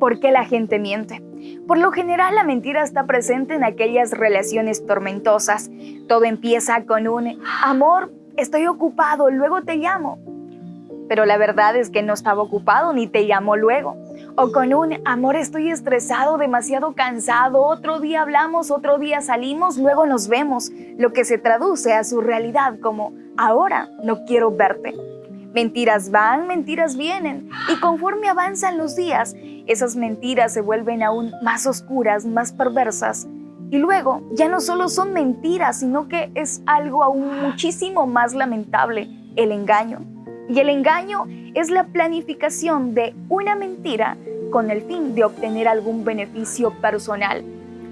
¿Por qué la gente miente? Por lo general la mentira está presente en aquellas relaciones tormentosas. Todo empieza con un amor, estoy ocupado, luego te llamo. Pero la verdad es que no estaba ocupado ni te llamó luego. O con un amor, estoy estresado, demasiado cansado, otro día hablamos, otro día salimos, luego nos vemos, lo que se traduce a su realidad como ahora no quiero verte. Mentiras van, mentiras vienen, y conforme avanzan los días, esas mentiras se vuelven aún más oscuras, más perversas, y luego ya no solo son mentiras, sino que es algo aún muchísimo más lamentable, el engaño. Y el engaño es la planificación de una mentira con el fin de obtener algún beneficio personal.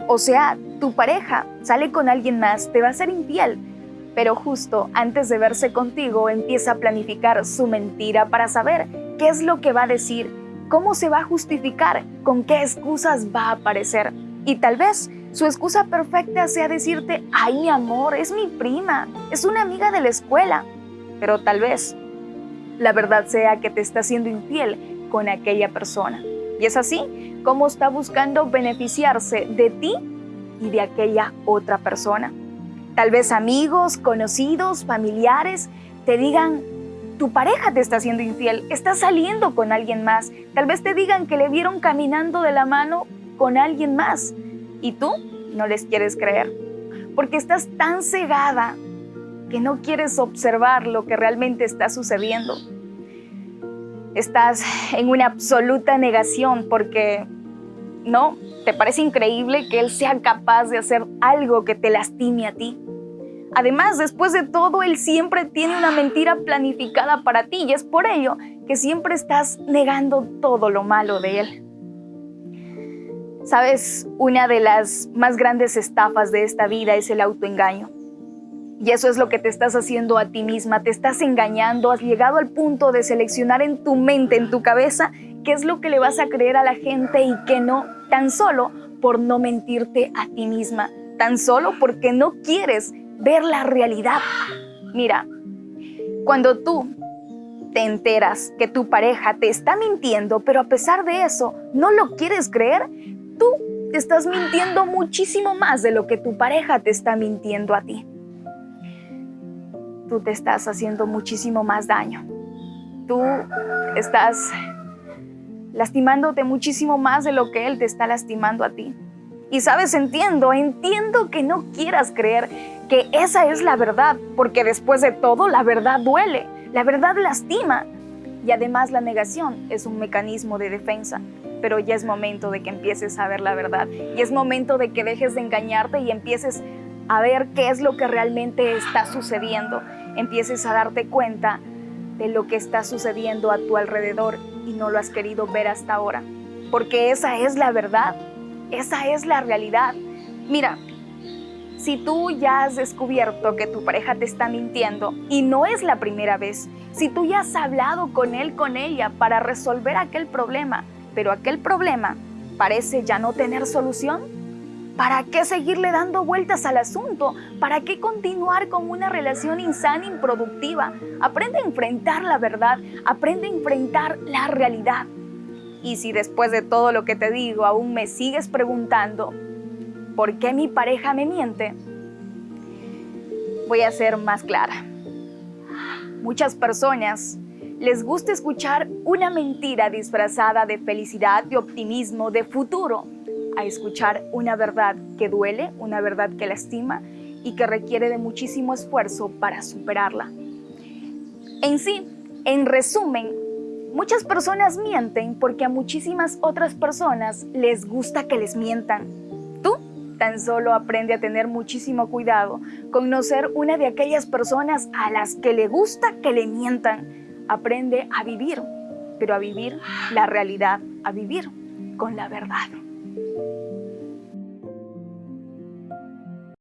O sea, tu pareja sale con alguien más, te va a ser infiel, pero justo antes de verse contigo empieza a planificar su mentira para saber qué es lo que va a decir, cómo se va a justificar, con qué excusas va a aparecer. Y tal vez su excusa perfecta sea decirte, ay amor, es mi prima, es una amiga de la escuela. Pero tal vez la verdad sea que te está siendo infiel con aquella persona. Y es así como está buscando beneficiarse de ti y de aquella otra persona. Tal vez amigos, conocidos, familiares te digan, tu pareja te está siendo infiel, está saliendo con alguien más. Tal vez te digan que le vieron caminando de la mano con alguien más y tú no les quieres creer, porque estás tan cegada que no quieres observar lo que realmente está sucediendo. Estás en una absoluta negación porque no, te parece increíble que él sea capaz de hacer algo que te lastime a ti. Además, después de todo, Él siempre tiene una mentira planificada para ti y es por ello que siempre estás negando todo lo malo de Él. Sabes, una de las más grandes estafas de esta vida es el autoengaño. Y eso es lo que te estás haciendo a ti misma, te estás engañando, has llegado al punto de seleccionar en tu mente, en tu cabeza, qué es lo que le vas a creer a la gente y qué no, tan solo por no mentirte a ti misma, tan solo porque no quieres ver la realidad. Mira, cuando tú te enteras que tu pareja te está mintiendo, pero a pesar de eso no lo quieres creer, tú te estás mintiendo muchísimo más de lo que tu pareja te está mintiendo a ti. Tú te estás haciendo muchísimo más daño. Tú estás lastimándote muchísimo más de lo que él te está lastimando a ti. Y sabes, entiendo, entiendo que no quieras creer que esa es la verdad, porque después de todo la verdad duele, la verdad lastima. Y además la negación es un mecanismo de defensa. Pero ya es momento de que empieces a ver la verdad. Y es momento de que dejes de engañarte y empieces a ver qué es lo que realmente está sucediendo. Empieces a darte cuenta de lo que está sucediendo a tu alrededor y no lo has querido ver hasta ahora. Porque esa es la verdad. Esa es la realidad. Mira, si tú ya has descubierto que tu pareja te está mintiendo y no es la primera vez, si tú ya has hablado con él, con ella para resolver aquel problema, pero aquel problema parece ya no tener solución, ¿para qué seguirle dando vueltas al asunto? ¿Para qué continuar con una relación insana, improductiva? Aprende a enfrentar la verdad, aprende a enfrentar la realidad. Y si después de todo lo que te digo aún me sigues preguntando, ¿por qué mi pareja me miente? Voy a ser más clara. Muchas personas les gusta escuchar una mentira disfrazada de felicidad, de optimismo, de futuro, a escuchar una verdad que duele, una verdad que lastima y que requiere de muchísimo esfuerzo para superarla. En sí, en resumen, Muchas personas mienten porque a muchísimas otras personas les gusta que les mientan. Tú tan solo aprende a tener muchísimo cuidado con no ser una de aquellas personas a las que le gusta que le mientan. Aprende a vivir, pero a vivir la realidad, a vivir con la verdad.